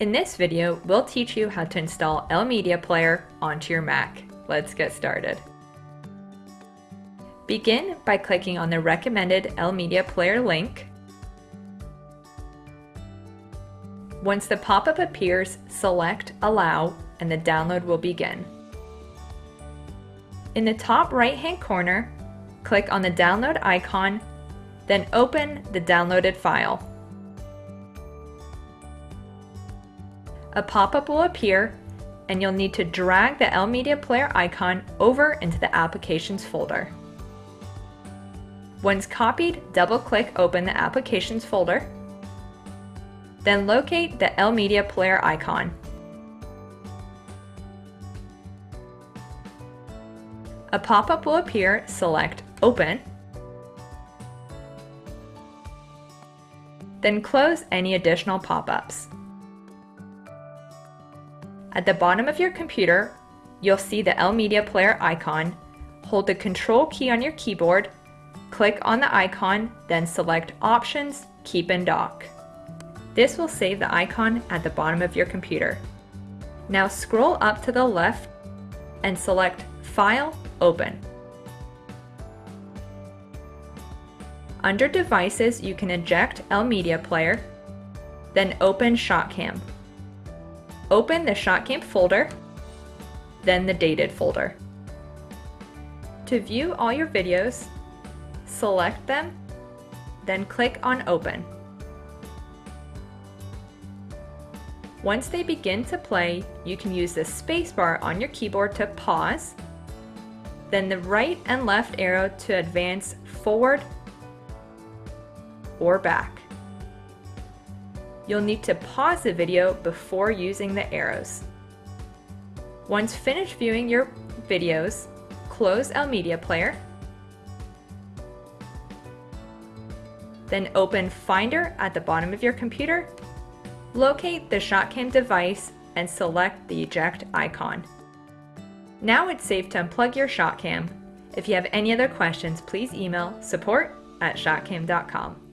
In this video, we'll teach you how to install Elmedia Player onto your Mac. Let's get started. Begin by clicking on the recommended Elmedia Player link. Once the pop-up appears, select Allow and the download will begin. In the top right-hand corner, click on the download icon, then open the downloaded file. A pop-up will appear and you'll need to drag the Elmedia Player icon over into the Applications folder. Once copied, double-click open the Applications folder, then locate the Elmedia Player icon. A pop-up will appear, select Open, then close any additional pop-ups. At the bottom of your computer, you'll see the Elmedia Player icon. Hold the Control key on your keyboard, click on the icon, then select Options, Keep in Dock. This will save the icon at the bottom of your computer. Now scroll up to the left and select File, Open. Under Devices, you can eject Elmedia Player, then open ShotCam. Open the ShotCam folder, then the Dated folder. To view all your videos, select them, then click on Open. Once they begin to play, you can use the spacebar on your keyboard to pause, then the right and left arrow to advance forward or back. You'll need to pause the video before using the arrows. Once finished viewing your videos, close Elmedia Player, then open Finder at the bottom of your computer, locate the ShotCam device and select the eject icon. Now it's safe to unplug your ShotCam. If you have any other questions, please email support at shotcam.com.